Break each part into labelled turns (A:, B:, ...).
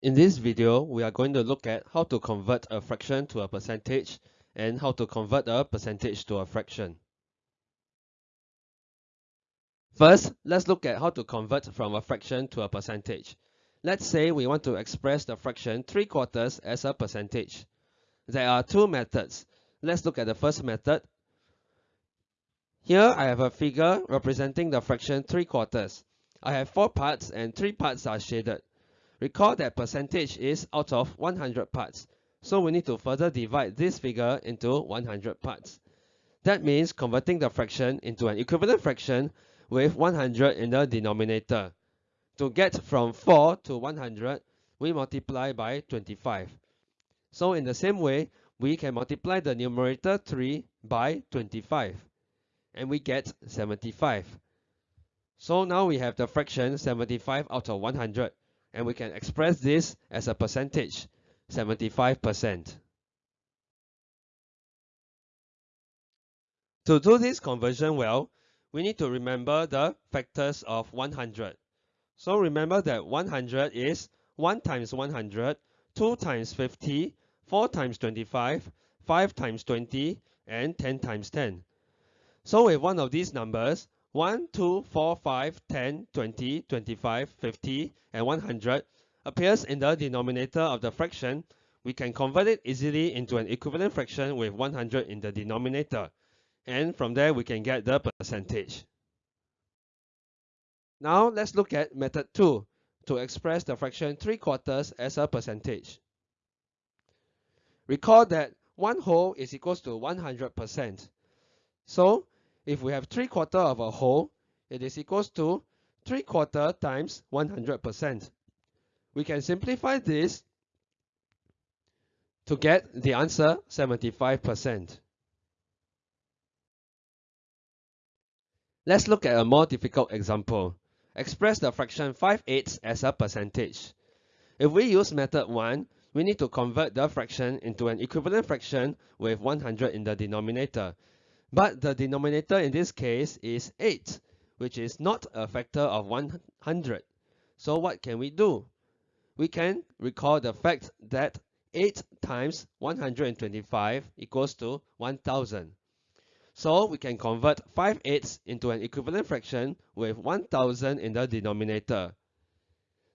A: In this video, we are going to look at how to convert a fraction to a percentage and how to convert a percentage to a fraction. First, let's look at how to convert from a fraction to a percentage. Let's say we want to express the fraction 3 quarters as a percentage. There are two methods. Let's look at the first method. Here I have a figure representing the fraction 3 quarters. I have 4 parts and 3 parts are shaded. Recall that percentage is out of 100 parts, so we need to further divide this figure into 100 parts. That means converting the fraction into an equivalent fraction with 100 in the denominator. To get from 4 to 100, we multiply by 25. So in the same way, we can multiply the numerator 3 by 25, and we get 75. So now we have the fraction 75 out of 100 and we can express this as a percentage, 75%. To do this conversion well, we need to remember the factors of 100. So remember that 100 is 1 times 100, 2 times 50, 4 times 25, 5 times 20, and 10 times 10. So with one of these numbers, 1, 2, 4, 5, 10, 20, 25, 50, and 100 appears in the denominator of the fraction, we can convert it easily into an equivalent fraction with 100 in the denominator. And from there, we can get the percentage. Now, let's look at method 2 to express the fraction 3 quarters as a percentage. Recall that 1 whole is equals to 100%. So, if we have 3 quarter of a whole, it is equals to 3 quarter times 100%. We can simplify this to get the answer 75%. Let's look at a more difficult example. Express the fraction 5 eighths as a percentage. If we use method 1, we need to convert the fraction into an equivalent fraction with 100 in the denominator. But the denominator in this case is 8, which is not a factor of 100. So what can we do? We can recall the fact that 8 times 125 equals to 1000. So we can convert 5 eighths into an equivalent fraction with 1000 in the denominator.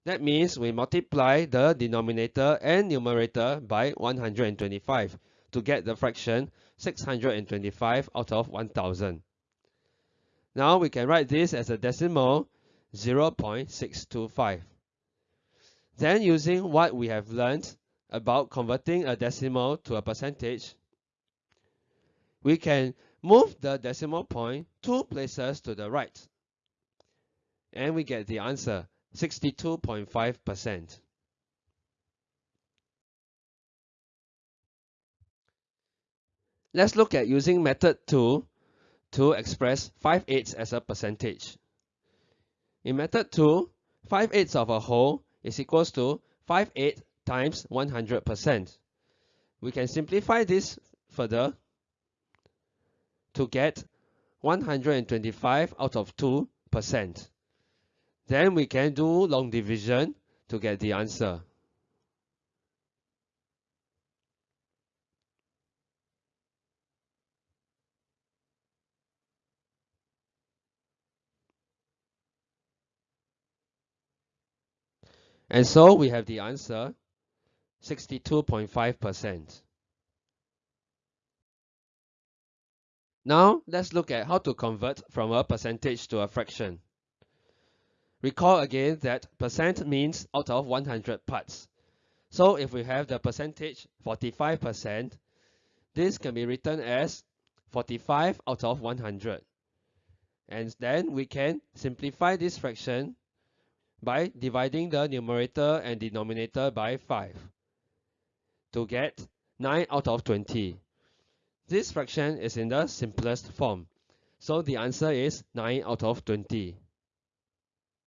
A: That means we multiply the denominator and numerator by 125 to get the fraction 625 out of 1000. Now we can write this as a decimal 0.625. Then using what we have learned about converting a decimal to a percentage, we can move the decimal point two places to the right. And we get the answer 62.5%. Let's look at using method 2 to express 5 eighths as a percentage. In method 2, 5 eighths of a whole is equals to 5 eighths times 100%. We can simplify this further to get 125 out of 2%. Then we can do long division to get the answer. And so we have the answer 62.5%. Now let's look at how to convert from a percentage to a fraction. Recall again that percent means out of 100 parts. So if we have the percentage 45%, this can be written as 45 out of 100. And then we can simplify this fraction by dividing the numerator and denominator by 5 to get 9 out of 20. This fraction is in the simplest form, so the answer is 9 out of 20.